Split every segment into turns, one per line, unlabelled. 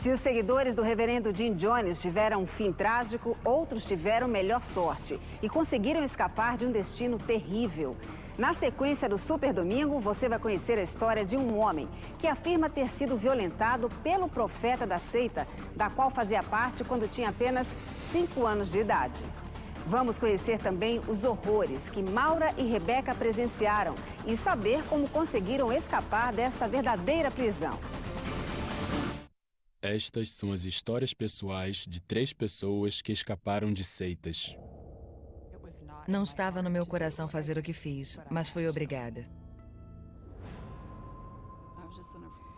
Se os seguidores do reverendo Jim Jones tiveram um fim trágico, outros tiveram melhor sorte e conseguiram escapar de um destino terrível. Na sequência do Super Domingo, você vai conhecer a história de um homem que afirma ter sido violentado pelo profeta da seita, da qual fazia parte quando tinha apenas 5 anos de idade. Vamos conhecer também os horrores que Maura e Rebeca presenciaram e saber como conseguiram escapar desta verdadeira prisão.
Estas são as histórias pessoais de três pessoas que escaparam de seitas.
Não estava no meu coração fazer o que fiz, mas fui obrigada.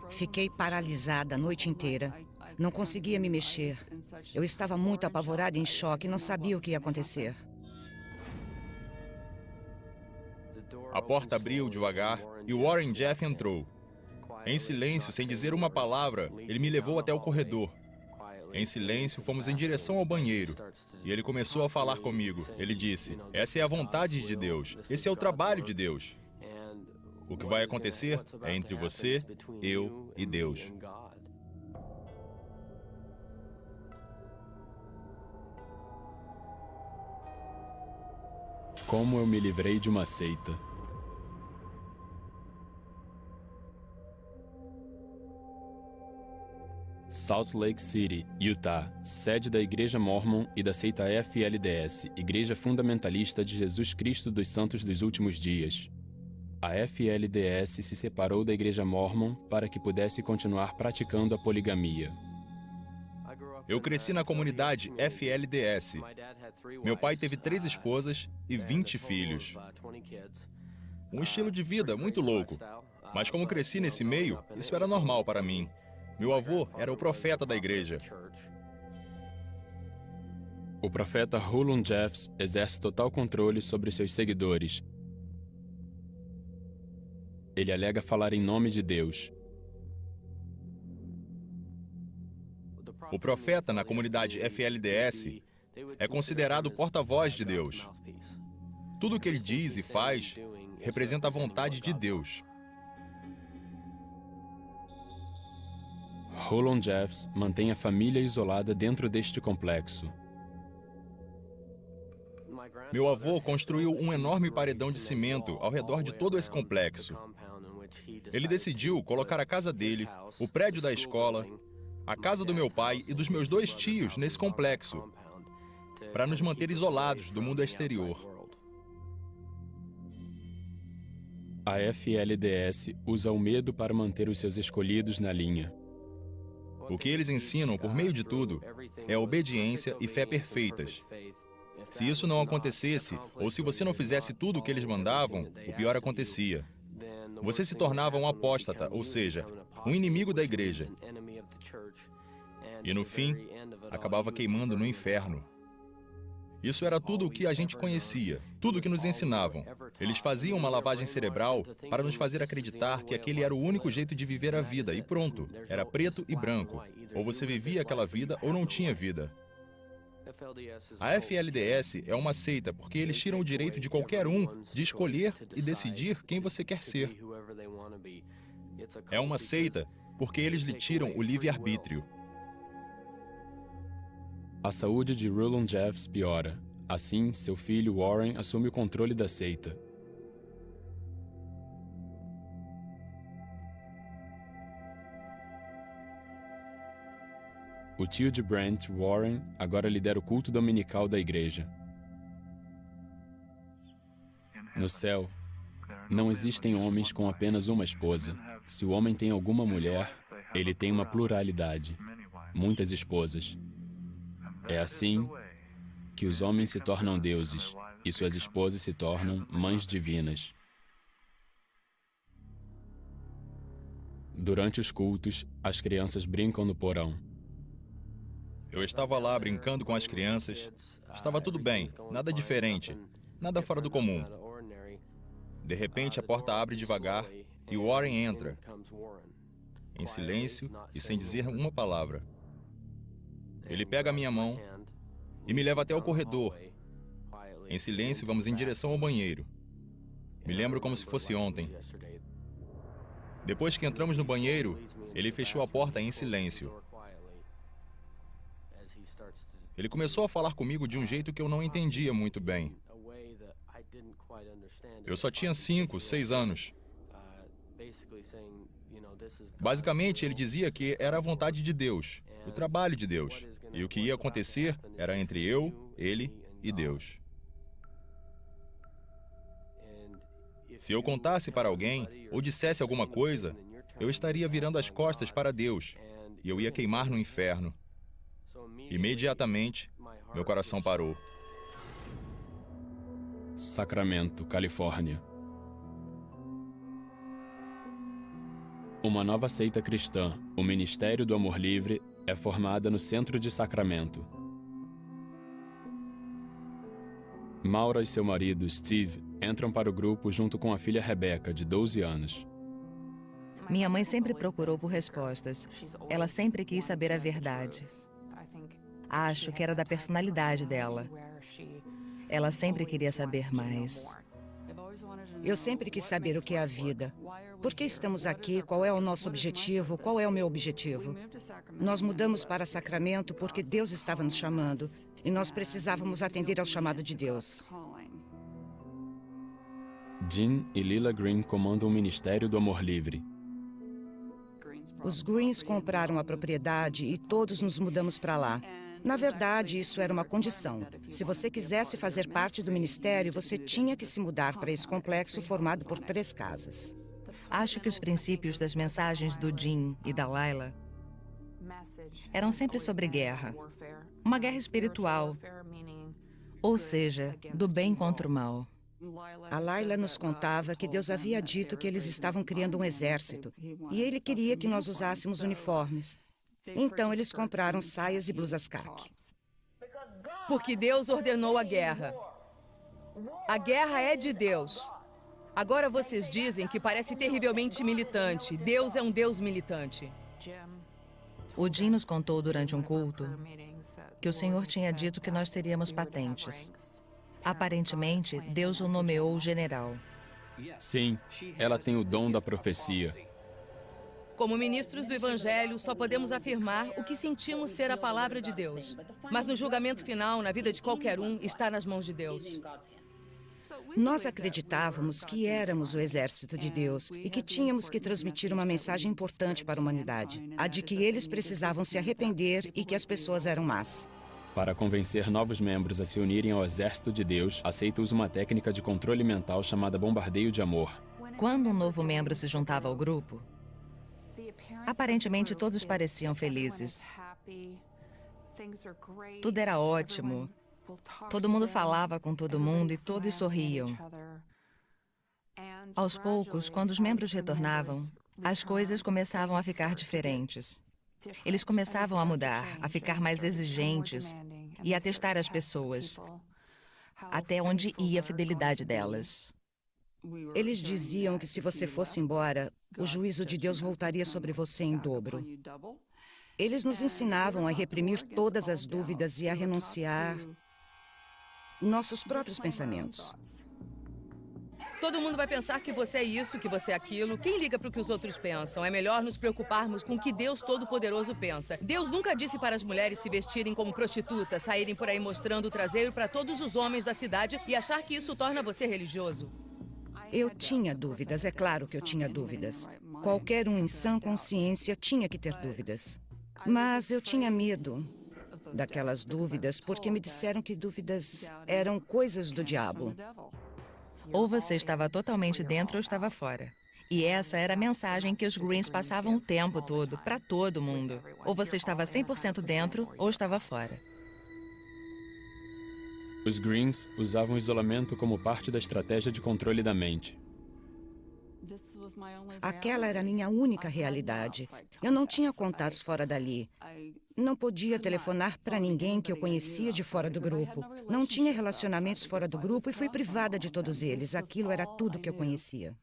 Fiquei paralisada a noite inteira. Não conseguia me mexer. Eu estava muito apavorada e em choque e não sabia o que ia acontecer.
A porta abriu devagar e Warren Jeff entrou. Em silêncio, sem dizer uma palavra, ele me levou até o corredor. Em silêncio, fomos em direção ao banheiro. E ele começou a falar comigo. Ele disse: Essa é a vontade de Deus. Esse é o trabalho de Deus. O que vai acontecer é entre você, eu e Deus.
Como eu me livrei de uma seita. Salt Lake City, Utah, sede da Igreja Mormon e da seita FLDS, Igreja Fundamentalista de Jesus Cristo dos Santos dos Últimos Dias. A FLDS se separou da Igreja Mormon para que pudesse continuar praticando a poligamia.
Eu cresci na comunidade FLDS. Meu pai teve três esposas e 20 filhos. Um estilo de vida muito louco. Mas como cresci nesse meio, isso era normal para mim. Meu avô era o profeta da igreja.
O profeta Hulun Jeffs exerce total controle sobre seus seguidores. Ele alega falar em nome de Deus.
O profeta na comunidade FLDS é considerado porta-voz de Deus. Tudo o que ele diz e faz representa a vontade de Deus.
Roland Jeffs mantém a família isolada dentro deste complexo.
Meu avô construiu um enorme paredão de cimento ao redor de todo esse complexo. Ele decidiu colocar a casa dele, o prédio da escola, a casa do meu pai e dos meus dois tios nesse complexo, para nos manter isolados do mundo exterior.
A FLDS usa o medo para manter os seus escolhidos na linha.
O que eles ensinam por meio de tudo é obediência e fé perfeitas. Se isso não acontecesse, ou se você não fizesse tudo o que eles mandavam, o pior acontecia. Você se tornava um apóstata, ou seja, um inimigo da igreja. E no fim, acabava queimando no inferno. Isso era tudo o que a gente conhecia, tudo o que nos ensinavam. Eles faziam uma lavagem cerebral para nos fazer acreditar que aquele era o único jeito de viver a vida e pronto. Era preto e branco. Ou você vivia aquela vida ou não tinha vida. A FLDS é uma seita porque eles tiram o direito de qualquer um de escolher e decidir quem você quer ser. É uma seita porque eles lhe tiram o livre-arbítrio.
A saúde de Rulon Jeffs piora. Assim, seu filho Warren assume o controle da seita. O tio de Brent, Warren, agora lidera o culto dominical da igreja. No céu, não existem homens com apenas uma esposa. Se o homem tem alguma mulher, ele tem uma pluralidade, muitas esposas. É assim que os homens se tornam deuses e suas esposas se tornam mães divinas. Durante os cultos, as crianças brincam no porão.
Eu estava lá brincando com as crianças. Estava tudo bem, nada diferente, nada fora do comum. De repente, a porta abre devagar e Warren entra, em silêncio e sem dizer uma palavra. Ele pega a minha mão e me leva até o corredor. Em silêncio, vamos em direção ao banheiro. Me lembro como se fosse ontem. Depois que entramos no banheiro, ele fechou a porta em silêncio. Ele começou a falar comigo de um jeito que eu não entendia muito bem. Eu só tinha cinco, seis anos. Basicamente, ele dizia que era a vontade de Deus, o trabalho de Deus. E o que ia acontecer era entre eu, ele e Deus. Se eu contasse para alguém ou dissesse alguma coisa, eu estaria virando as costas para Deus e eu ia queimar no inferno. Imediatamente, meu coração parou.
Sacramento, Califórnia. Uma nova seita cristã, o Ministério do Amor Livre, é formada no centro de Sacramento. Maura e seu marido, Steve, entram para o grupo junto com a filha Rebecca, de 12 anos.
Minha mãe sempre procurou por respostas. Ela sempre quis saber a verdade. Acho que era da personalidade dela. Ela sempre queria saber mais.
Eu sempre quis saber o que é a vida. Por que estamos aqui? Qual é o nosso objetivo? Qual é o meu objetivo? Nós mudamos para Sacramento porque Deus estava nos chamando e nós precisávamos atender ao chamado de Deus.
Jean e Lila Green comandam o Ministério do Amor Livre.
Os Greens compraram a propriedade e todos nos mudamos para lá. Na verdade, isso era uma condição. Se você quisesse fazer parte do ministério, você tinha que se mudar para esse complexo formado por três casas.
Acho que os princípios das mensagens do Jim e da Laila eram sempre sobre guerra. Uma guerra espiritual, ou seja, do bem contra o mal.
A Laila nos contava que Deus havia dito que eles estavam criando um exército e ele queria que nós usássemos uniformes. Então eles compraram saias e blusas caque.
Porque Deus ordenou a guerra. A guerra é de Deus. Agora vocês dizem que parece terrivelmente militante. Deus é um Deus militante.
O Jim nos contou durante um culto que o Senhor tinha dito que nós teríamos patentes. Aparentemente, Deus o nomeou general.
Sim, ela tem o dom da profecia.
Como ministros do Evangelho, só podemos afirmar o que sentimos ser a palavra de Deus. Mas no julgamento final, na vida de qualquer um, está nas mãos de Deus.
Nós acreditávamos que éramos o exército de Deus e que tínhamos que transmitir uma mensagem importante para a humanidade, a de que eles precisavam se arrepender e que as pessoas eram más.
Para convencer novos membros a se unirem ao exército de Deus, aceita usa uma técnica de controle mental chamada bombardeio de amor.
Quando um novo membro se juntava ao grupo, aparentemente todos pareciam felizes. Tudo era ótimo. Todo mundo falava com todo mundo e todos sorriam. Aos poucos, quando os membros retornavam, as coisas começavam a ficar diferentes. Eles começavam a mudar, a ficar mais exigentes e a testar as pessoas, até onde ia a fidelidade delas.
Eles diziam que se você fosse embora, o juízo de Deus voltaria sobre você em dobro. Eles nos ensinavam a reprimir todas as dúvidas e a renunciar nossos próprios pensamentos.
Todo mundo vai pensar que você é isso, que você é aquilo. Quem liga para o que os outros pensam? É melhor nos preocuparmos com o que Deus Todo-Poderoso pensa. Deus nunca disse para as mulheres se vestirem como prostitutas, saírem por aí mostrando o traseiro para todos os homens da cidade e achar que isso torna você religioso.
Eu tinha dúvidas, é claro que eu tinha dúvidas. Qualquer um em sã consciência tinha que ter dúvidas. Mas eu tinha medo daquelas dúvidas porque me disseram que dúvidas eram coisas do diabo.
Ou você estava totalmente dentro ou estava fora. E essa era a mensagem que os Greens passavam o tempo todo, para todo mundo. Ou você estava 100% dentro ou estava fora.
Os Greens usavam isolamento como parte da estratégia de controle da mente.
Aquela era a minha única realidade. Eu não tinha contatos fora dali. Não podia telefonar para ninguém que eu conhecia de fora do grupo. Não tinha relacionamentos fora do grupo e fui privada de todos eles. Aquilo era tudo que eu conhecia.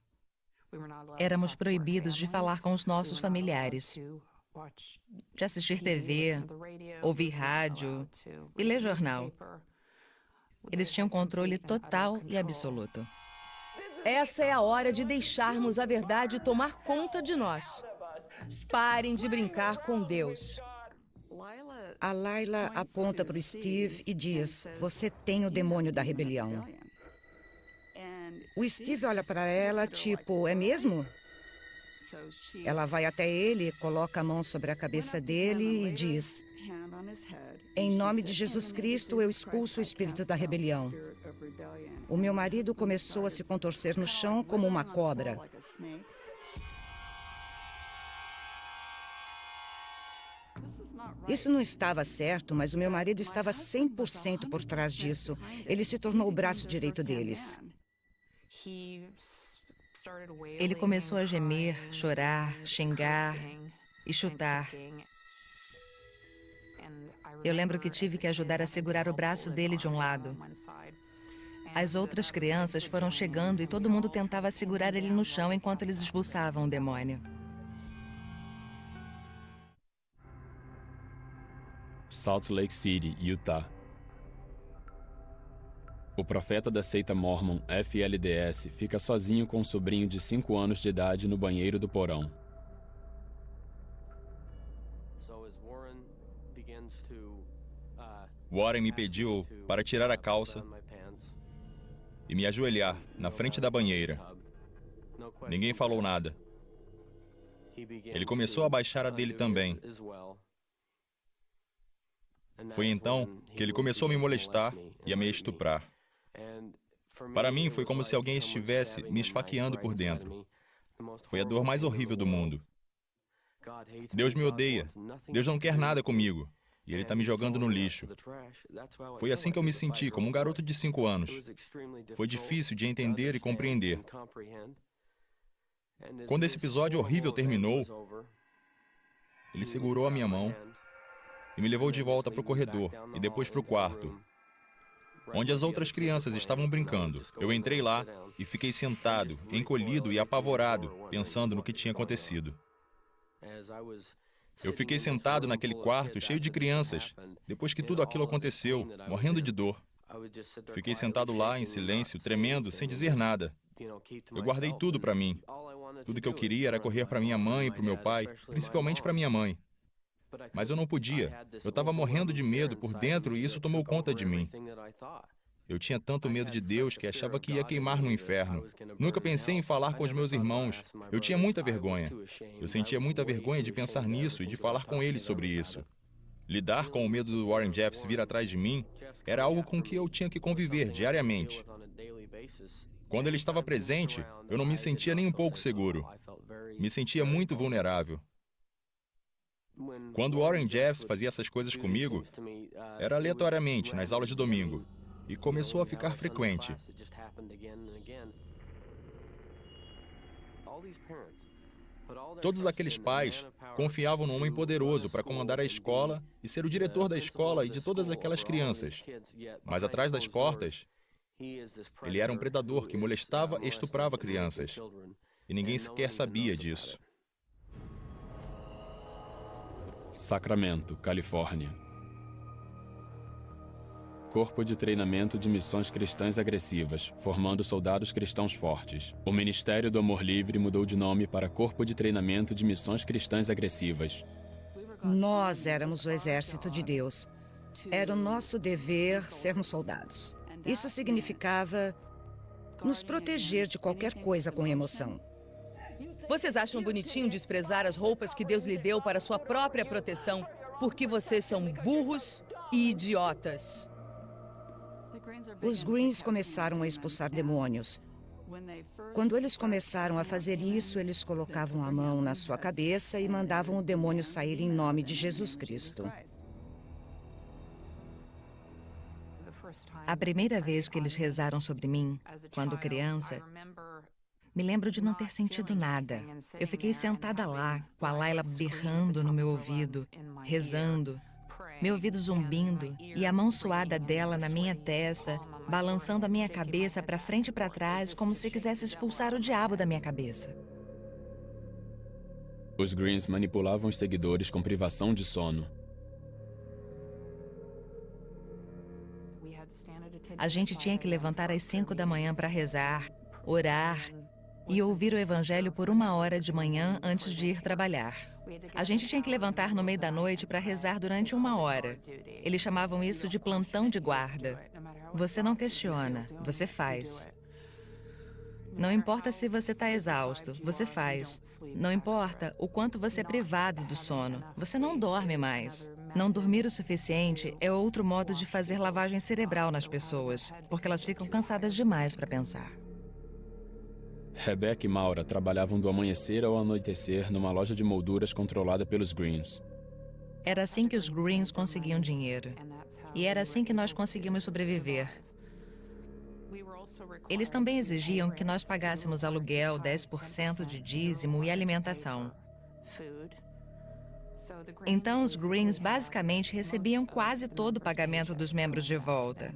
Éramos proibidos de falar com os nossos familiares, de assistir TV, ouvir rádio e ler jornal. Eles tinham controle total e absoluto.
Essa é a hora de deixarmos a verdade tomar conta de nós. Parem de brincar com Deus.
A Laila aponta para o Steve e diz: Você tem o demônio da rebelião. O Steve olha para ela, tipo: É mesmo? Ela vai até ele, coloca a mão sobre a cabeça dele e diz: Em nome de Jesus Cristo, eu expulso o espírito da rebelião. O meu marido começou a se contorcer no chão como uma cobra. Isso não estava certo, mas o meu marido estava 100% por trás disso. Ele se tornou o braço direito deles.
Ele começou a gemer, chorar, xingar e chutar. Eu lembro que tive que ajudar a segurar o braço dele de um lado. As outras crianças foram chegando e todo mundo tentava segurar ele no chão enquanto eles expulsavam o demônio.
Salt Lake City, Utah. O profeta da seita Mormon FLDS fica sozinho com um sobrinho de 5 anos de idade no banheiro do porão.
Warren me pediu para tirar a calça e me ajoelhar na frente da banheira. Ninguém falou nada. Ele começou a baixar a dele também. Foi então que ele começou a me molestar e a me estuprar. Para mim, foi como se alguém estivesse me esfaqueando por dentro. Foi a dor mais horrível do mundo. Deus me odeia. Deus não quer nada comigo. E Ele está me jogando no lixo. Foi assim que eu me senti, como um garoto de cinco anos. Foi difícil de entender e compreender. Quando esse episódio horrível terminou, ele segurou a minha mão e me levou de volta para o corredor e depois para o quarto, onde as outras crianças estavam brincando. Eu entrei lá e fiquei sentado, encolhido e apavorado, pensando no que tinha acontecido. Eu fiquei sentado naquele quarto cheio de crianças, depois que tudo aquilo aconteceu, morrendo de dor. Fiquei sentado lá em silêncio, tremendo, sem dizer nada. Eu guardei tudo para mim. Tudo que eu queria era correr para minha mãe e para o meu pai, principalmente para minha mãe. Mas eu não podia. Eu estava morrendo de medo por dentro e isso tomou conta de mim. Eu tinha tanto medo de Deus que achava que ia queimar no inferno. Nunca pensei em falar com os meus irmãos. Eu tinha muita vergonha. Eu sentia muita vergonha de pensar nisso e de falar com eles sobre isso. Lidar com o medo do Warren Jeffs vir atrás de mim era algo com que eu tinha que conviver diariamente. Quando ele estava presente, eu não me sentia nem um pouco seguro. Me sentia muito vulnerável. Quando Warren Jeffs fazia essas coisas comigo, era aleatoriamente, nas aulas de domingo e começou a ficar frequente. Todos aqueles pais confiavam no homem poderoso para comandar a escola e ser o diretor da escola e de todas aquelas crianças. Mas atrás das portas, ele era um predador que molestava e estuprava crianças. E ninguém sequer sabia disso.
Sacramento, Califórnia. Corpo de Treinamento de Missões Cristãs Agressivas, formando soldados cristãos fortes. O Ministério do Amor Livre mudou de nome para Corpo de Treinamento de Missões Cristãs Agressivas.
Nós éramos o exército de Deus. Era o nosso dever sermos soldados. Isso significava nos proteger de qualquer coisa com emoção.
Vocês acham bonitinho desprezar as roupas que Deus lhe deu para sua própria proteção porque vocês são burros e idiotas?
Os Greens começaram a expulsar demônios. Quando eles começaram a fazer isso, eles colocavam a mão na sua cabeça e mandavam o demônio sair em nome de Jesus Cristo.
A primeira vez que eles rezaram sobre mim, quando criança, me lembro de não ter sentido nada. Eu fiquei sentada lá, com a Laila berrando no meu ouvido, rezando meu ouvido zumbindo e a mão suada dela na minha testa, balançando a minha cabeça para frente e para trás, como se quisesse expulsar o diabo da minha cabeça.
Os Greens manipulavam os seguidores com privação de sono.
A gente tinha que levantar às cinco da manhã para rezar, orar e ouvir o evangelho por uma hora de manhã antes de ir trabalhar. A gente tinha que levantar no meio da noite para rezar durante uma hora. Eles chamavam isso de plantão de guarda. Você não questiona, você faz. Não importa se você está exausto, você faz. Não importa o quanto você é privado do sono, você não dorme mais. Não dormir o suficiente é outro modo de fazer lavagem cerebral nas pessoas, porque elas ficam cansadas demais para pensar.
Rebecca e Maura trabalhavam do amanhecer ao anoitecer numa loja de molduras controlada pelos Greens.
Era assim que os Greens conseguiam dinheiro. E era assim que nós conseguimos sobreviver. Eles também exigiam que nós pagássemos aluguel, 10% de dízimo e alimentação. Então, os Greens basicamente recebiam quase todo o pagamento dos membros de volta.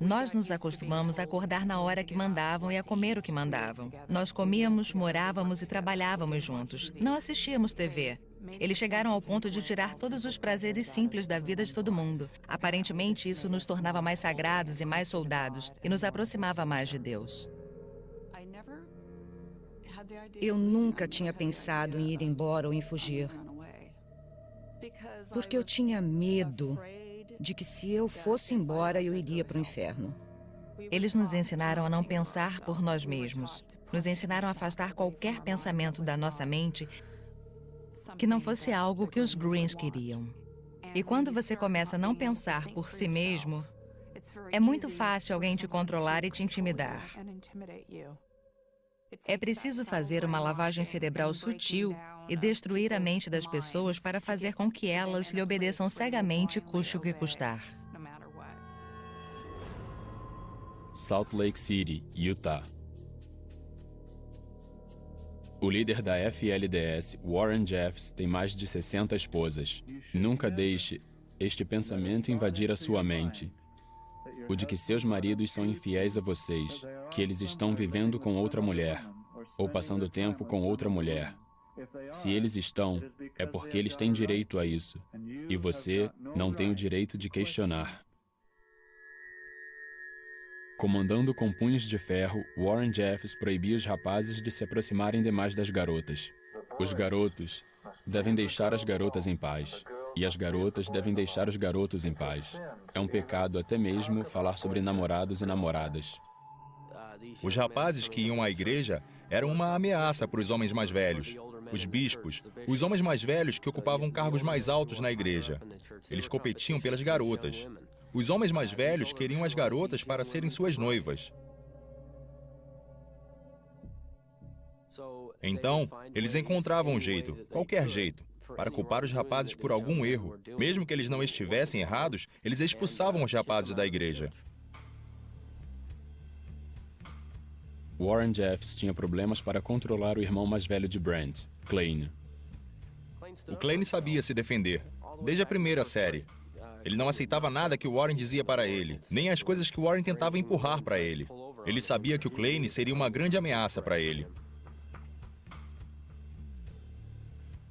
Nós nos acostumamos a acordar na hora que mandavam e a comer o que mandavam. Nós comíamos, morávamos e trabalhávamos juntos. Não assistíamos TV. Eles chegaram ao ponto de tirar todos os prazeres simples da vida de todo mundo. Aparentemente, isso nos tornava mais sagrados e mais soldados e nos aproximava mais de Deus.
Eu nunca tinha pensado em ir embora ou em fugir. Porque eu tinha medo de que se eu fosse embora, eu iria para o inferno.
Eles nos ensinaram a não pensar por nós mesmos. Nos ensinaram a afastar qualquer pensamento da nossa mente que não fosse algo que os Greens queriam. E quando você começa a não pensar por si mesmo, é muito fácil alguém te controlar e te intimidar. É preciso fazer uma lavagem cerebral sutil e destruir a mente das pessoas para fazer com que elas lhe obedeçam cegamente, custe o que custar.
Salt Lake City, Utah. O líder da FLDS, Warren Jeffs, tem mais de 60 esposas. Nunca deixe este pensamento invadir a sua mente. O de que seus maridos são infiéis a vocês, que eles estão vivendo com outra mulher, ou passando tempo com outra mulher. Se eles estão, é porque eles têm direito a isso, e você não tem o direito de questionar. Comandando com punhos de ferro, Warren Jeffs proibia os rapazes de se aproximarem demais das garotas. Os garotos devem deixar as garotas em paz. E as garotas devem deixar os garotos em paz. É um pecado até mesmo falar sobre namorados e namoradas.
Os rapazes que iam à igreja eram uma ameaça para os homens mais velhos, os bispos, os homens mais velhos que ocupavam cargos mais altos na igreja. Eles competiam pelas garotas. Os homens mais velhos queriam as garotas para serem suas noivas. Então, eles encontravam um jeito, qualquer jeito, para culpar os rapazes por algum erro. Mesmo que eles não estivessem errados, eles expulsavam os rapazes da igreja.
Warren Jeffs tinha problemas para controlar o irmão mais velho de Brent, Klein.
O Klein sabia se defender, desde a primeira série. Ele não aceitava nada que o Warren dizia para ele, nem as coisas que o Warren tentava empurrar para ele. Ele sabia que o Klein seria uma grande ameaça para ele.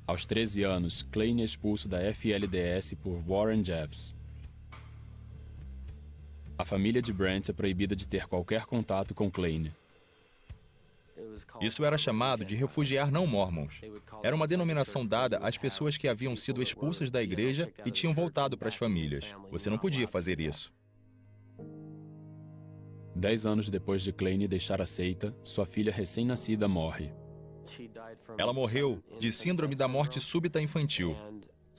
Aos 13 anos, Klein é expulso da FLDS por Warren Jeffs. A família de Brent é proibida de ter qualquer contato com Klein.
Isso era chamado de refugiar não mormons. Era uma denominação dada às pessoas que haviam sido expulsas da igreja e tinham voltado para as famílias. Você não podia fazer isso.
Dez anos depois de Klein deixar a seita, sua filha recém-nascida morre.
Ela morreu de síndrome da morte súbita infantil.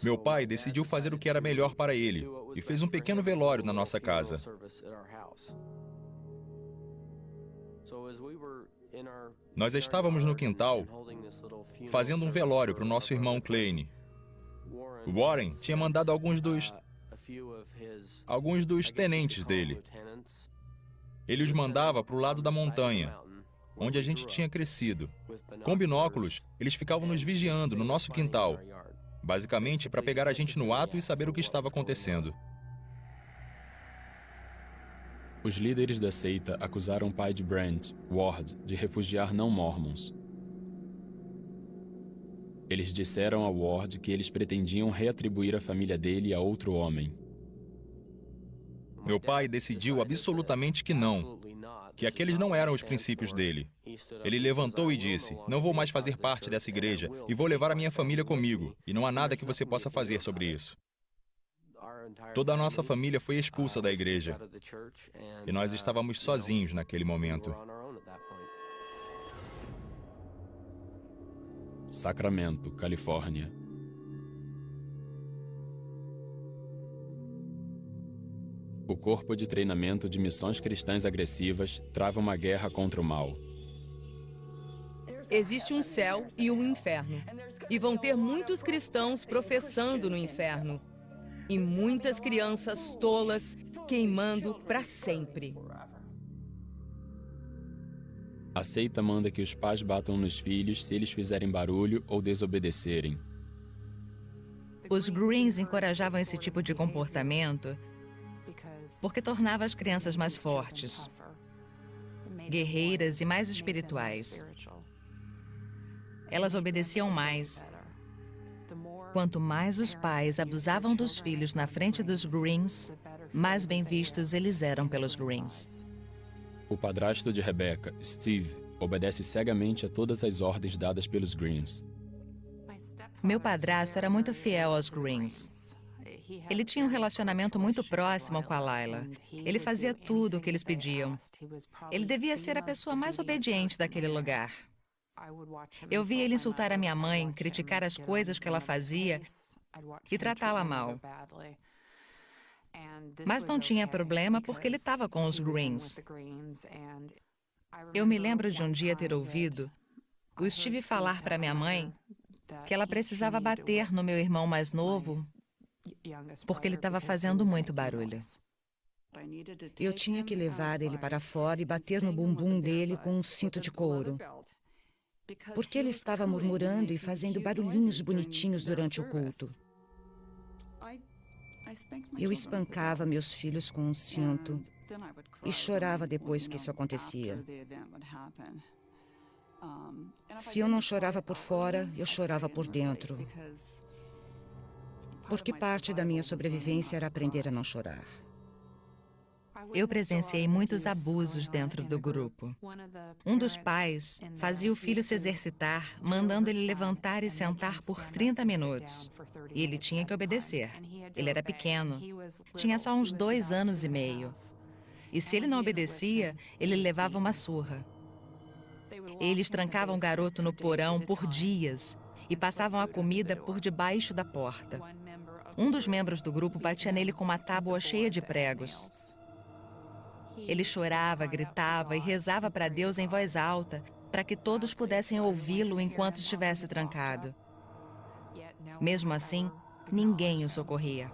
Meu pai decidiu fazer o que era melhor para ele e fez um pequeno velório na nossa casa. Nós estávamos no quintal fazendo um velório para o nosso irmão Klein. Warren tinha mandado alguns dos alguns dos tenentes dele. Ele os mandava para o lado da montanha, onde a gente tinha crescido. Com binóculos, eles ficavam nos vigiando no nosso quintal, basicamente para pegar a gente no ato e saber o que estava acontecendo.
Os líderes da seita acusaram o pai de Brent, Ward, de refugiar não mormons. Eles disseram a Ward que eles pretendiam reatribuir a família dele a outro homem.
Meu pai decidiu absolutamente que não. que aqueles não eram os princípios dele. Ele levantou e disse: Não vou mais fazer parte dessa igreja e vou levar a minha família comigo, e não há nada que você possa fazer sobre isso. Toda a nossa família foi expulsa da igreja e nós estávamos sozinhos naquele momento.
Sacramento, Califórnia. O Corpo de Treinamento de Missões Cristãs Agressivas trava uma guerra contra o mal.
Existe um céu e um inferno. E vão ter muitos cristãos professando no inferno. E muitas crianças tolas queimando para sempre.
A seita manda que os pais batam nos filhos se eles fizerem barulho ou desobedecerem.
Os Greens encorajavam esse tipo de comportamento porque tornava as crianças mais fortes, guerreiras e mais espirituais. Elas obedeciam mais. Quanto mais os pais abusavam dos filhos na frente dos Greens, mais bem vistos eles eram pelos Greens.
O padrasto de Rebecca, Steve, obedece cegamente a todas as ordens dadas pelos Greens.
Meu padrasto era muito fiel aos Greens. Ele tinha um relacionamento muito próximo com a Laila. Ele fazia tudo o que eles pediam. Ele devia ser a pessoa mais obediente daquele lugar. Eu via ele insultar a minha mãe, criticar as coisas que ela fazia e tratá-la mal. Mas não tinha problema porque ele estava com os Greens. Eu me lembro de um dia ter ouvido o Steve falar para minha mãe que ela precisava bater no meu irmão mais novo porque ele estava fazendo muito barulho.
Eu tinha que levar ele para fora e bater no bumbum dele com um cinto de couro. Porque ele estava murmurando e fazendo barulhinhos bonitinhos durante o culto. Eu espancava meus filhos com um cinto e chorava depois que isso acontecia. Se eu não chorava por fora, eu chorava por dentro porque parte da minha sobrevivência era aprender a não chorar.
Eu presenciei muitos abusos dentro do grupo. Um dos pais fazia o filho se exercitar, mandando ele levantar e sentar por 30 minutos. E ele tinha que obedecer. Ele era pequeno, tinha só uns dois anos e meio. E se ele não obedecia, ele levava uma surra. Eles trancavam o garoto no porão por dias e passavam a comida por debaixo da porta. Um dos membros do grupo batia nele com uma tábua cheia de pregos. Ele chorava, gritava e rezava para Deus em voz alta, para que todos pudessem ouvi-lo enquanto estivesse trancado. Mesmo assim, ninguém o socorria.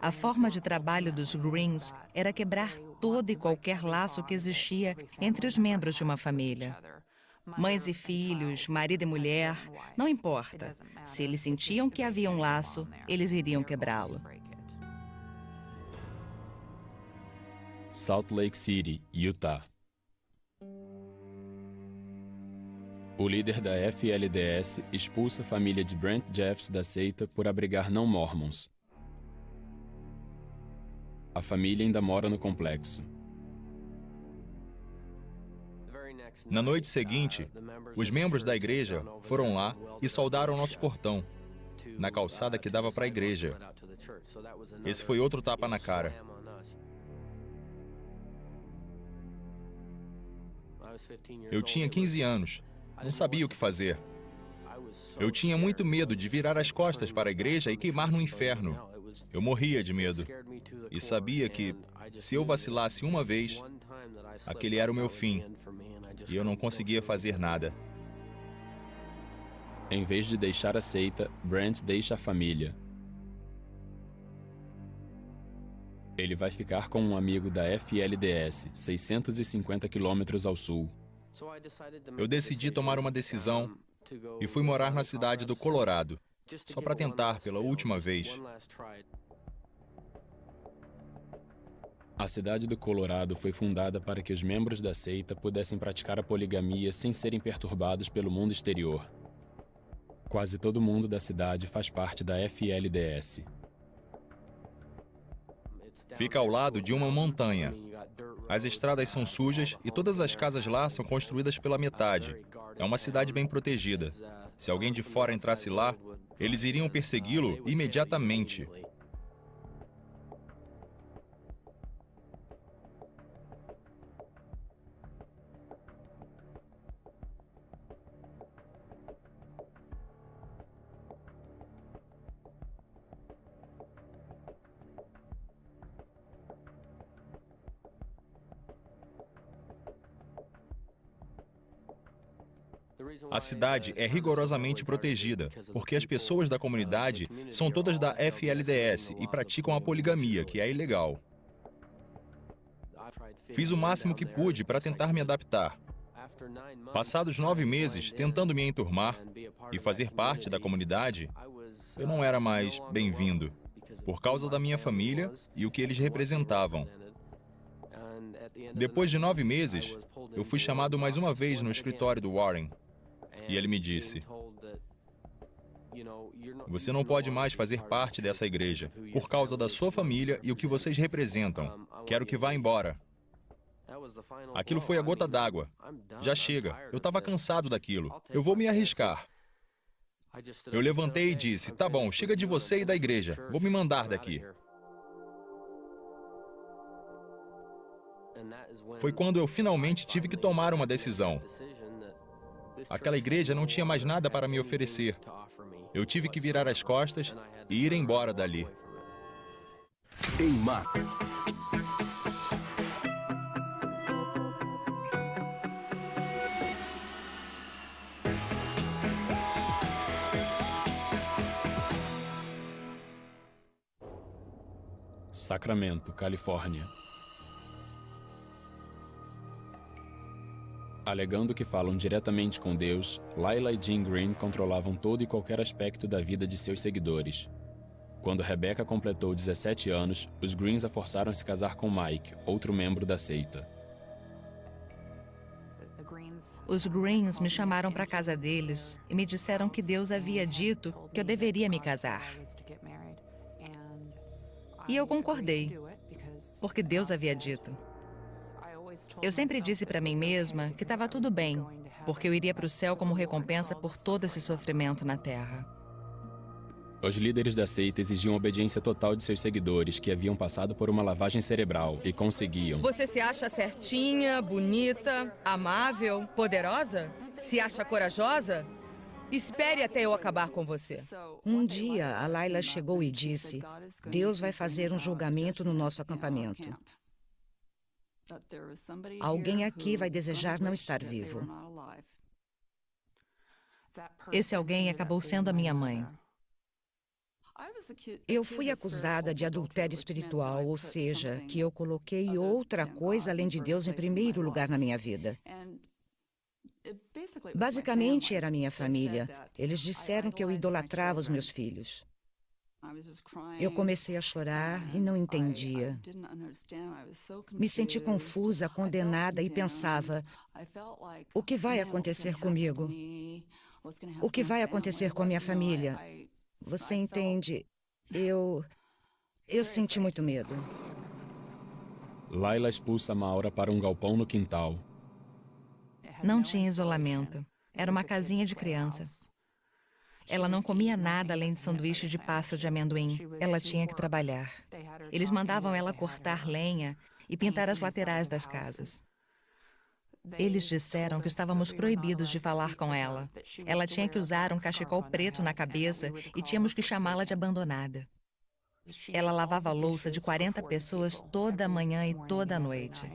A forma de trabalho dos Greens era quebrar todo e qualquer laço que existia entre os membros de uma família. Mães e filhos, marido e mulher, não importa. Se eles sentiam que havia um laço, eles iriam quebrá-lo.
Salt Lake City, Utah. O líder da FLDS expulsa a família de Brent Jeffs da seita por abrigar não mormons. A família ainda mora no complexo.
Na noite seguinte, os membros da igreja foram lá e soldaram nosso portão, na calçada que dava para a igreja. Esse foi outro tapa na cara. Eu tinha 15 anos, não sabia o que fazer. Eu tinha muito medo de virar as costas para a igreja e queimar no inferno. Eu morria de medo. E sabia que, se eu vacilasse uma vez, aquele era o meu fim e eu não conseguia fazer nada.
Em vez de deixar a seita, Brent deixa a família. Ele vai ficar com um amigo da FLDS, 650 quilômetros ao sul.
Eu decidi tomar uma decisão e fui morar na cidade do Colorado, só para tentar pela última vez.
A cidade do Colorado foi fundada para que os membros da seita pudessem praticar a poligamia sem serem perturbados pelo mundo exterior. Quase todo mundo da cidade faz parte da FLDS.
Fica ao lado de uma montanha. As estradas são sujas e todas as casas lá são construídas pela metade. É uma cidade bem protegida. Se alguém de fora entrasse lá, eles iriam persegui-lo imediatamente. A cidade é rigorosamente protegida, porque as pessoas da comunidade são todas da FLDS e praticam a poligamia, que é ilegal. Fiz o máximo que pude para tentar me adaptar. Passados nove meses tentando me enturmar e fazer parte da comunidade, eu não era mais bem-vindo, por causa da minha família e o que eles representavam. Depois de nove meses, eu fui chamado mais uma vez no escritório do Warren. E ele me disse: Você não pode mais fazer parte dessa igreja, por causa da sua família e o que vocês representam. Quero que vá embora. Aquilo foi a gota d'água. Já chega. Eu estava cansado daquilo. Eu vou me arriscar. Eu levantei e disse: Tá bom, chega de você e da igreja. Vou me mandar daqui. Foi quando eu finalmente tive que tomar uma decisão. Aquela igreja não tinha mais nada para me oferecer. Eu tive que virar as costas e ir embora dali.
Em Mar.
Sacramento, Califórnia. Alegando que falam diretamente com Deus, Lila e Jean Green controlavam todo e qualquer aspecto da vida de seus seguidores. Quando Rebecca completou 17 anos, os Greens a forçaram a se casar com Mike, outro membro da seita.
Os Greens me chamaram para a casa deles e me disseram que Deus havia dito que eu deveria me casar. E eu concordei, porque Deus havia dito. Eu sempre disse para mim mesma que estava tudo bem, porque eu iria para o céu como recompensa por todo esse sofrimento na terra.
Os líderes da seita exigiam obediência total de seus seguidores, que haviam passado por uma lavagem cerebral, e conseguiam.
Você se acha certinha, bonita, amável, poderosa? Se acha corajosa? Espere até eu acabar com você.
Um dia, a Laila chegou e disse: Deus vai fazer um julgamento no nosso acampamento. Alguém aqui vai desejar não estar vivo.
Esse alguém acabou sendo a minha mãe.
Eu fui acusada de adultério espiritual, ou seja, que eu coloquei outra coisa além de Deus em primeiro lugar na minha vida. Basicamente, era minha família. Eles disseram que eu idolatrava os meus filhos. Eu comecei a chorar e não entendia. Me senti confusa, condenada e pensava: o que vai acontecer comigo? O que vai acontecer com a minha família? Você entende? Eu. Eu senti muito medo.
Laila expulsa Maura para um galpão no quintal.
Não tinha isolamento. Era uma casinha de criança. Ela não comia nada além de sanduíche de pasta de amendoim. Ela tinha que trabalhar. Eles mandavam ela cortar lenha e pintar as laterais das casas. Eles disseram que estávamos proibidos de falar com ela. Ela tinha que usar um cachecol preto na cabeça e tínhamos que chamá-la de abandonada. Ela lavava a louça de 40 pessoas toda manhã e toda noite.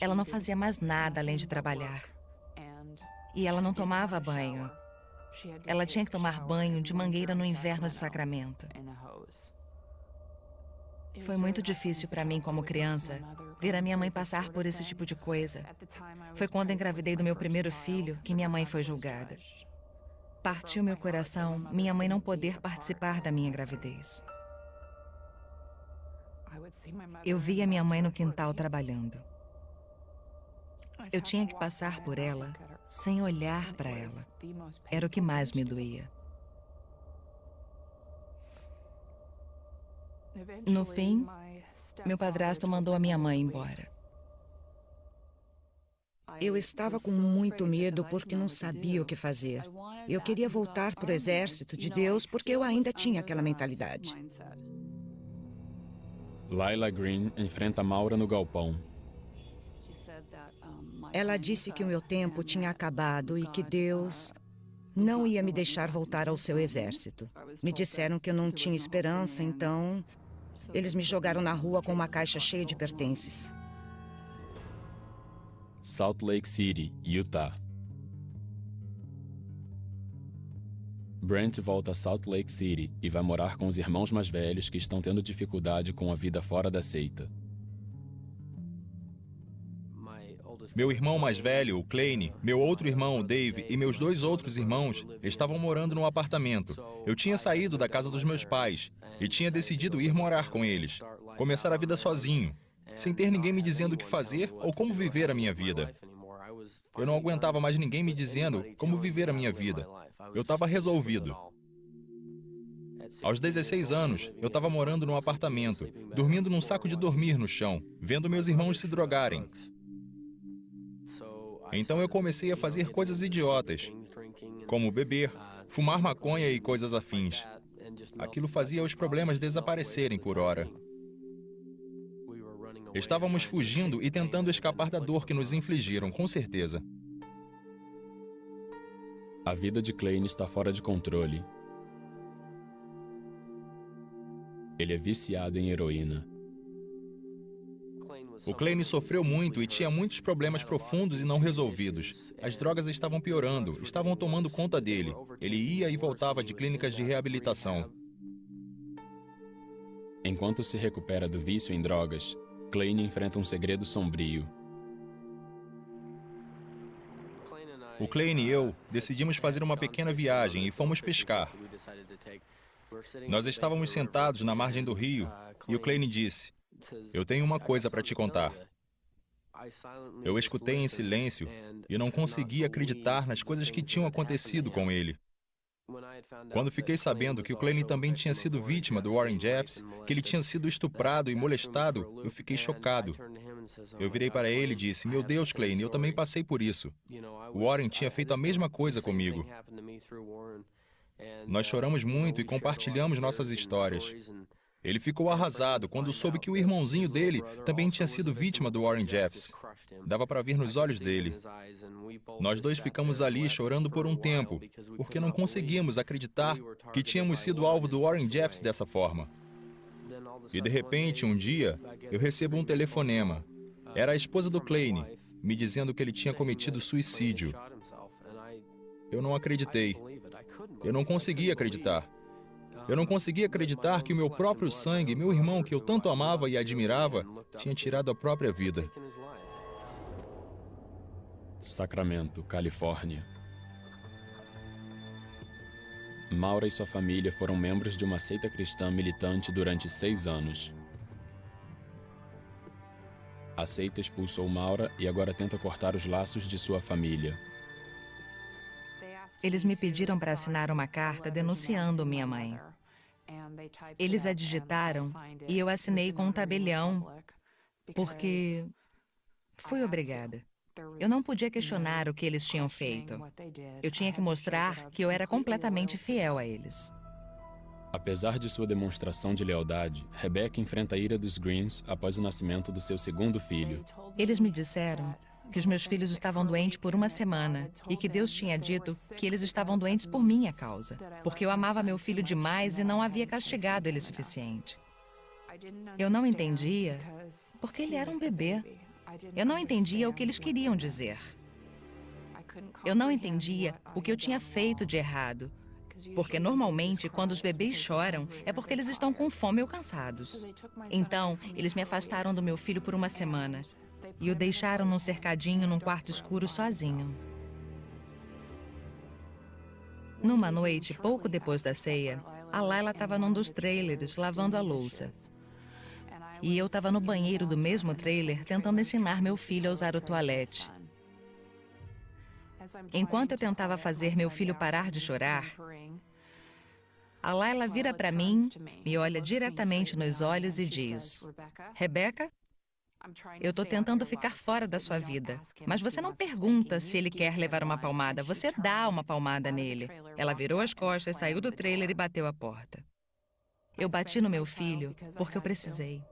Ela não fazia mais nada além de trabalhar. E ela não tomava banho. Ela tinha que tomar banho de mangueira no inverno de Sacramento. Foi muito difícil para mim, como criança, ver a minha mãe passar por esse tipo de coisa. Foi quando engravidei do meu primeiro filho que minha mãe foi julgada. Partiu meu coração minha mãe não poder participar da minha gravidez. Eu via minha mãe no quintal trabalhando. Eu tinha que passar por ela sem olhar para ela. Era o que mais me doía. No fim, meu padrasto mandou a minha mãe embora.
Eu estava com muito medo porque não sabia o que fazer. Eu queria voltar para o exército de Deus porque eu ainda tinha aquela mentalidade.
Laila Green enfrenta Maura no galpão.
Ela disse que o meu tempo tinha acabado e que Deus não ia me deixar voltar ao seu exército. Me disseram que eu não tinha esperança, então eles me jogaram na rua com uma caixa cheia de pertences.
Salt Lake City, Utah. Brent volta a Salt Lake City e vai morar com os irmãos mais velhos que estão tendo dificuldade com a vida fora da seita.
Meu irmão mais velho, o Kleine, meu outro irmão, o Dave, e meus dois outros irmãos estavam morando num apartamento. Eu tinha saído da casa dos meus pais e tinha decidido ir morar com eles, começar a vida sozinho, sem ter ninguém me dizendo o que fazer ou como viver a minha vida. Eu não aguentava mais ninguém me dizendo como viver a minha vida. Eu estava resolvido. Aos 16 anos, eu estava morando num apartamento, dormindo num saco de dormir no chão, vendo meus irmãos se drogarem. Então eu comecei a fazer coisas idiotas, como beber, fumar maconha e coisas afins. Aquilo fazia os problemas desaparecerem por hora. Estávamos fugindo e tentando escapar da dor que nos infligiram, com certeza.
A vida de Klein está fora de controle. Ele é viciado em heroína.
O Kleine sofreu muito e tinha muitos problemas profundos e não resolvidos. As drogas estavam piorando, estavam tomando conta dele. Ele ia e voltava de clínicas de reabilitação.
Enquanto se recupera do vício em drogas, Kleine enfrenta um segredo sombrio.
O Kleine e eu decidimos fazer uma pequena viagem e fomos pescar. Nós estávamos sentados na margem do rio e o Kleine disse: eu tenho uma coisa para te contar. Eu escutei em silêncio e não consegui acreditar nas coisas que tinham acontecido com ele. Quando fiquei sabendo que o Claney também tinha sido vítima do Warren Jeffs, que ele tinha sido estuprado e molestado, eu fiquei chocado. Eu virei para ele e disse, meu Deus, Claney, eu também passei por isso. O Warren tinha feito a mesma coisa comigo. Nós choramos muito e compartilhamos nossas histórias. Ele ficou arrasado quando soube que o irmãozinho dele também tinha sido vítima do Warren Jeffs. Dava para ver nos olhos dele. Nós dois ficamos ali chorando por um tempo, porque não conseguíamos acreditar que tínhamos sido alvo do Warren Jeffs dessa forma. E de repente, um dia, eu recebo um telefonema. Era a esposa do Kleine, me dizendo que ele tinha cometido suicídio. Eu não acreditei. Eu não conseguia acreditar. Eu não conseguia acreditar que o meu próprio sangue, meu irmão que eu tanto amava e admirava, tinha tirado a própria vida.
Sacramento, Califórnia. Maura e sua família foram membros de uma seita cristã militante durante seis anos. A seita expulsou Maura e agora tenta cortar os laços de sua família.
Eles me pediram para assinar uma carta denunciando minha mãe. Eles a digitaram e eu assinei com um tabelião, porque fui obrigada. Eu não podia questionar o que eles tinham feito. Eu tinha que mostrar que eu era completamente fiel a eles.
Apesar de sua demonstração de lealdade, Rebecca enfrenta a ira dos Greens após o nascimento do seu segundo filho.
Eles me disseram que os meus filhos estavam doentes por uma semana e que Deus tinha dito que eles estavam doentes por minha causa, porque eu amava meu filho demais e não havia castigado ele o suficiente. Eu não entendia porque ele era um bebê. Eu não entendia o que eles queriam dizer. Eu não entendia o que eu tinha feito de errado. Porque normalmente, quando os bebês choram, é porque eles estão com fome ou cansados. Então, eles me afastaram do meu filho por uma semana e o deixaram num cercadinho num quarto escuro sozinho. Numa noite, pouco depois da ceia, a Laila estava num dos trailers lavando a louça. E eu estava no banheiro do mesmo trailer tentando ensinar meu filho a usar o toalete. Enquanto eu tentava fazer meu filho parar de chorar, A Laila vira para mim, me olha diretamente nos olhos e diz: Rebeca, eu estou tentando ficar fora da sua vida, mas você não pergunta se ele quer levar uma palmada, você dá uma palmada nele. Ela virou as costas, saiu do trailer e bateu a porta. Eu bati no meu filho porque eu precisei.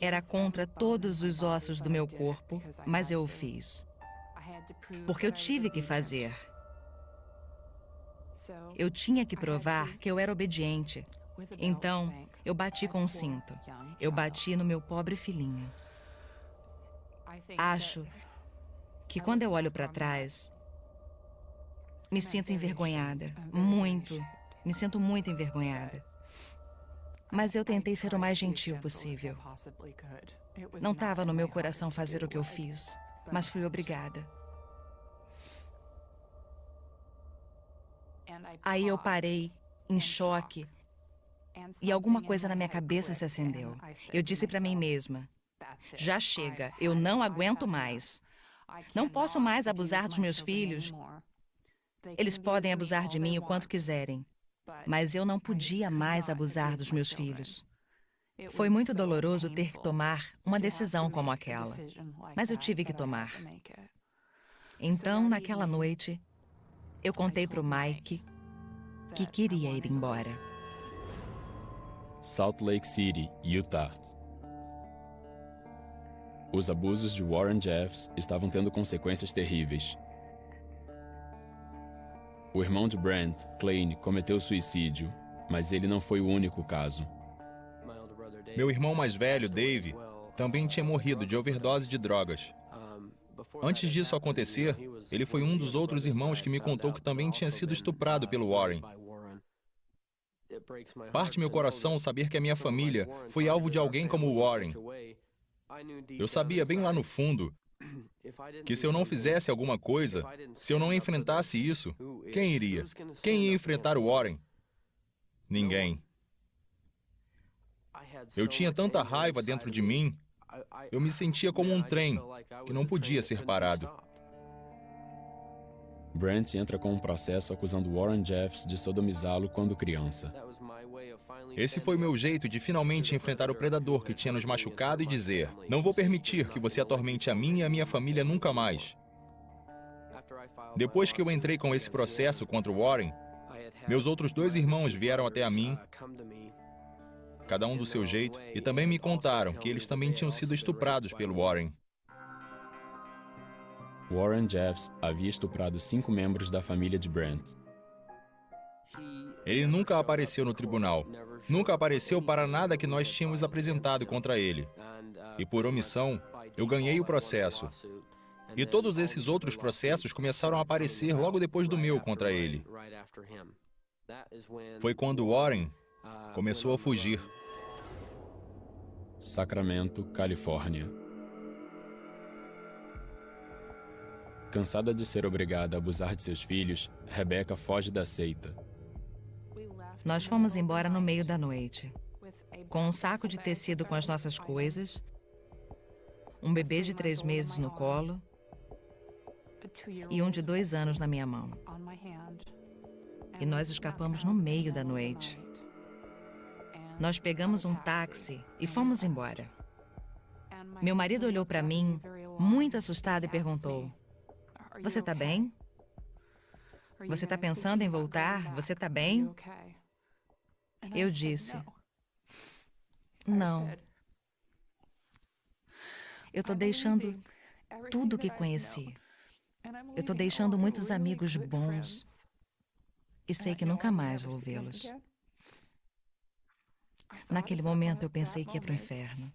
Era contra todos os ossos do meu corpo, mas eu o fiz. Porque eu tive que fazer. Eu tinha que provar que eu era obediente. Então, eu bati com um cinto. Eu bati no meu pobre filhinho. Acho que quando eu olho para trás, me sinto envergonhada. Muito. Me sinto muito envergonhada. Mas eu tentei ser o mais gentil possível. Não estava no meu coração fazer o que eu fiz, mas fui obrigada. Aí eu parei, em choque, e alguma coisa na minha cabeça se acendeu. Eu disse para mim mesma: já chega, eu não aguento mais. Não posso mais abusar dos meus filhos. Eles podem abusar de mim o quanto quiserem, mas eu não podia mais abusar dos meus filhos. Foi muito doloroso ter que tomar uma decisão como aquela, mas eu tive que tomar. Então, naquela noite, eu contei para o Mike que queria ir embora.
Salt Lake City, Utah. Os abusos de Warren Jeffs estavam tendo consequências terríveis. O irmão de Brent, Klein, cometeu suicídio, mas ele não foi o único caso.
Meu irmão mais velho, Dave, também tinha morrido de overdose de drogas. Antes disso acontecer, ele foi um dos outros irmãos que me contou que também tinha sido estuprado pelo Warren. Parte meu coração saber que a minha família foi alvo de alguém como o Warren. Eu sabia bem lá no fundo que se eu não fizesse alguma coisa, se eu não enfrentasse isso, quem iria? Quem ia enfrentar o Warren? Ninguém. Eu tinha tanta raiva dentro de mim, eu me sentia como um trem que não podia ser parado.
Brent entra com um processo acusando Warren Jeffs de sodomizá-lo quando criança.
Esse foi o meu jeito de finalmente enfrentar o predador que tinha nos machucado e dizer: Não vou permitir que você atormente a mim e a minha família nunca mais. Depois que eu entrei com esse processo contra o Warren, meus outros dois irmãos vieram até a mim, cada um do seu jeito, e também me contaram que eles também tinham sido estuprados pelo Warren.
Warren Jeffs havia estuprado cinco membros da família de Brent.
Ele nunca apareceu no tribunal. Nunca apareceu para nada que nós tínhamos apresentado contra ele. E por omissão, eu ganhei o processo. E todos esses outros processos começaram a aparecer logo depois do meu contra ele. Foi quando Warren começou a fugir.
Sacramento, Califórnia. Cansada de ser obrigada a abusar de seus filhos, Rebecca foge da seita.
Nós fomos embora no meio da noite, com um saco de tecido com as nossas coisas, um bebê de três meses no colo e um de dois anos na minha mão. E nós escapamos no meio da noite. Nós pegamos um táxi e fomos embora. Meu marido olhou para mim, muito assustado, e perguntou: você está bem? Você está pensando em voltar? Você está bem? Eu disse: Não. Eu estou deixando tudo que conheci. Eu estou deixando muitos amigos bons. E sei que nunca mais vou vê-los. Naquele momento eu pensei que ia para o inferno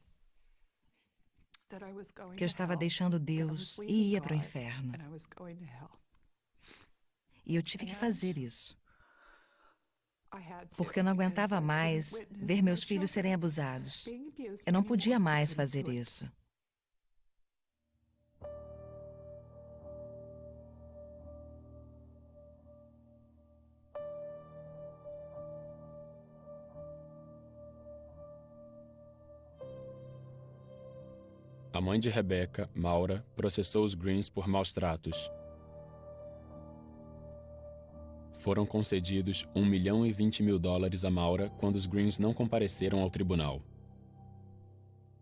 que eu estava deixando Deus e ia para o inferno. E eu tive que fazer isso. Porque eu não aguentava mais ver meus filhos serem abusados. Eu não podia mais fazer isso.
Mãe de Rebecca, Maura, processou os Greens por maus tratos. Foram concedidos 1 milhão e 20 mil dólares a Maura quando os Greens não compareceram ao tribunal.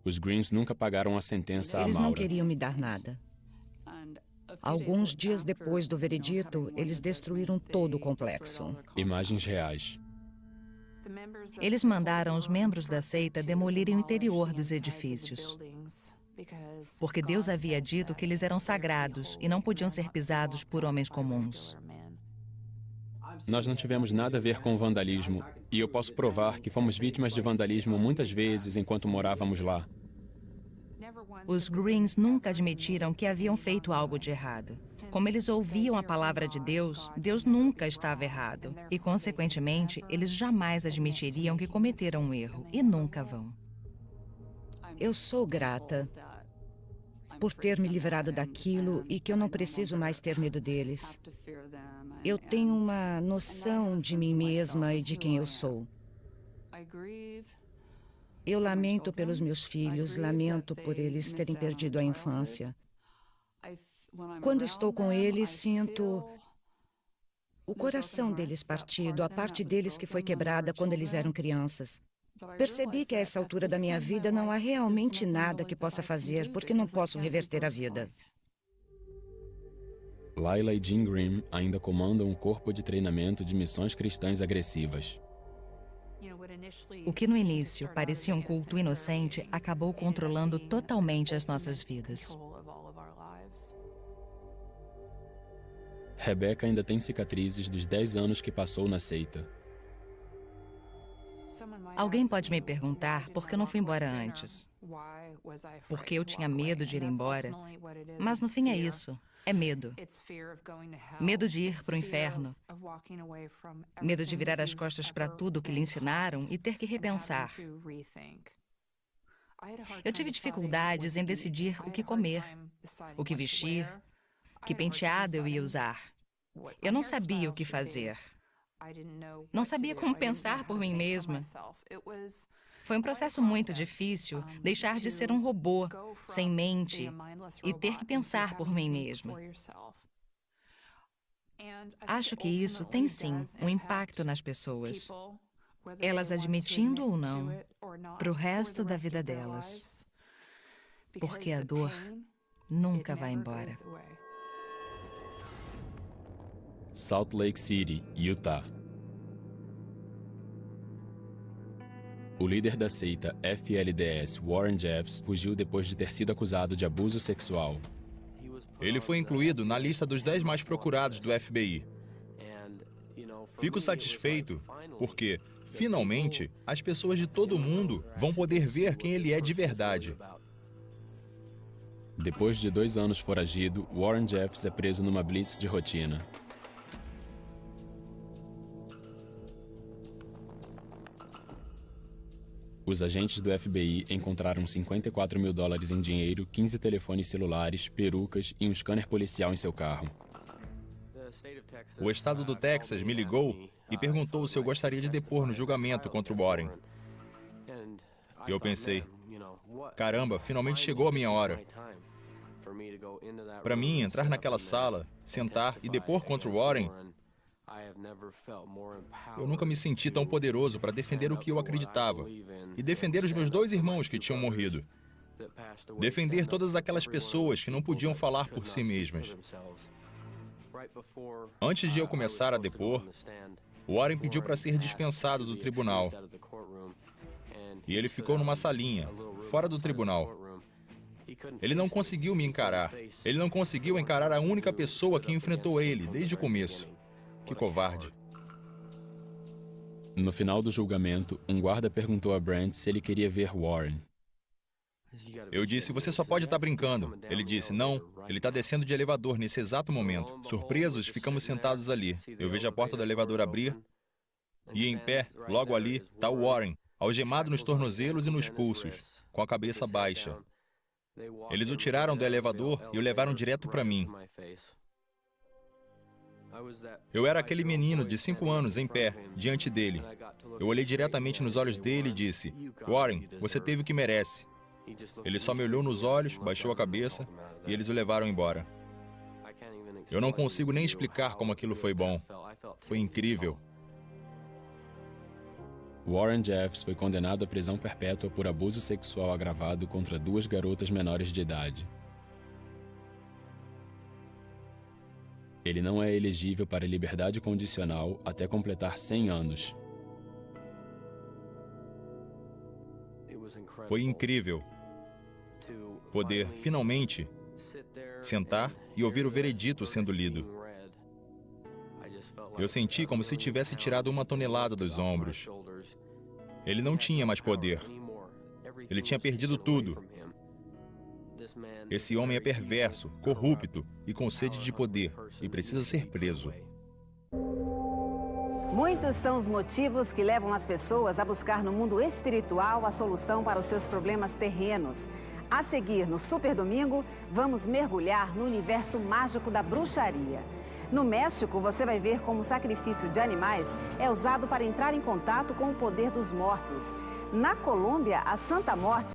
Os Greens nunca pagaram a sentença
Eles
a Maura.
não queriam me dar nada. Alguns dias depois do veredito, eles destruíram todo o complexo.
Imagens reais.
Eles mandaram os membros da seita demolirem o interior dos edifícios. Porque Deus havia dito que eles eram sagrados e não podiam ser pisados por homens comuns.
Nós não tivemos nada a ver com vandalismo, e eu posso provar que fomos vítimas de vandalismo muitas vezes enquanto morávamos lá.
Os Greens nunca admitiram que haviam feito algo de errado. Como eles ouviam a palavra de Deus, Deus nunca estava errado. E, consequentemente, eles jamais admitiriam que cometeram um erro, e nunca vão.
Eu sou grata por ter me livrado daquilo e que eu não preciso mais ter medo deles. Eu tenho uma noção de mim mesma e de quem eu sou. Eu lamento pelos meus filhos, lamento por eles terem perdido a infância. Quando estou com eles, sinto o coração deles partido, a parte deles que foi quebrada quando eles eram crianças. Percebi que a essa altura da minha vida não há realmente nada que possa fazer, porque não posso reverter a vida.
Laila e Jim Green ainda comandam um corpo de treinamento de missões cristãs agressivas.
O que no início parecia um culto inocente acabou controlando totalmente as nossas vidas.
Rebecca ainda tem cicatrizes dos 10 anos que passou na seita.
Alguém pode me perguntar por que eu não fui embora antes. Porque eu tinha medo de ir embora. Mas no fim é isso. É medo. Medo de ir para o inferno. Medo de virar as costas para tudo o que lhe ensinaram e ter que repensar. Eu tive dificuldades em decidir o que comer, o que vestir, que penteado eu ia usar. Eu não sabia o que fazer. Não sabia como pensar por mim mesma. Foi um processo muito difícil deixar de ser um robô, sem mente, e ter que pensar por mim mesma. Acho que isso tem sim um impacto nas pessoas, elas admitindo ou não, para o resto da vida delas. Porque a dor nunca vai embora.
Salt Lake City, Utah. O líder da seita FLDS, Warren Jeffs, fugiu depois de ter sido acusado de abuso sexual.
Ele foi incluído na lista dos 10 mais procurados do FBI. Fico satisfeito porque, finalmente, as pessoas de todo o mundo vão poder ver quem ele é de verdade.
Depois de dois anos foragido, Warren Jeffs é preso numa blitz de rotina. Os agentes do FBI encontraram 54 mil dólares em dinheiro, 15 telefones celulares, perucas e um scanner policial em seu carro.
O estado do Texas me ligou e perguntou se eu gostaria de depor no julgamento contra o Warren. E eu pensei, caramba, finalmente chegou a minha hora. Para mim, entrar naquela sala, sentar e depor contra o Warren eu nunca me senti tão poderoso para defender o que eu acreditava e defender os meus dois irmãos que tinham morrido. Defender todas aquelas pessoas que não podiam falar por si mesmas. Antes de eu começar a depor, Warren pediu para ser dispensado do tribunal. E ele ficou numa salinha, fora do tribunal. Ele não conseguiu me encarar. Ele não conseguiu encarar a única pessoa que enfrentou ele desde o começo. Que covarde.
No final do julgamento, um guarda perguntou a Brent se ele queria ver Warren.
Eu disse, você só pode estar brincando. Ele disse, não, ele está descendo de elevador nesse exato momento. Surpresos, ficamos sentados ali. Eu vejo a porta do elevador abrir e em pé, logo ali, está o Warren, algemado nos tornozelos e nos pulsos, com a cabeça baixa. Eles o tiraram do elevador e o levaram direto para mim. Eu era aquele menino de cinco anos em pé, diante dele. Eu olhei diretamente nos olhos dele e disse: Warren, você teve o que merece. Ele só me olhou nos olhos, baixou a cabeça e eles o levaram embora. Eu não consigo nem explicar como aquilo foi bom. Foi incrível.
Warren Jeffs foi condenado à prisão perpétua por abuso sexual agravado contra duas garotas menores de idade. Ele não é elegível para liberdade condicional até completar 100 anos.
Foi incrível poder, finalmente, sentar e ouvir o veredito sendo lido. Eu senti como se tivesse tirado uma tonelada dos ombros. Ele não tinha mais poder. Ele tinha perdido tudo. Esse homem é perverso, corrupto e com sede de poder e precisa ser preso.
Muitos são os motivos que levam as pessoas a buscar no mundo espiritual a solução para os seus problemas terrenos. A seguir, no Super Domingo, vamos mergulhar no universo mágico da bruxaria. No México, você vai ver como o sacrifício de animais é usado para entrar em contato com o poder dos mortos. Na Colômbia, a Santa Morte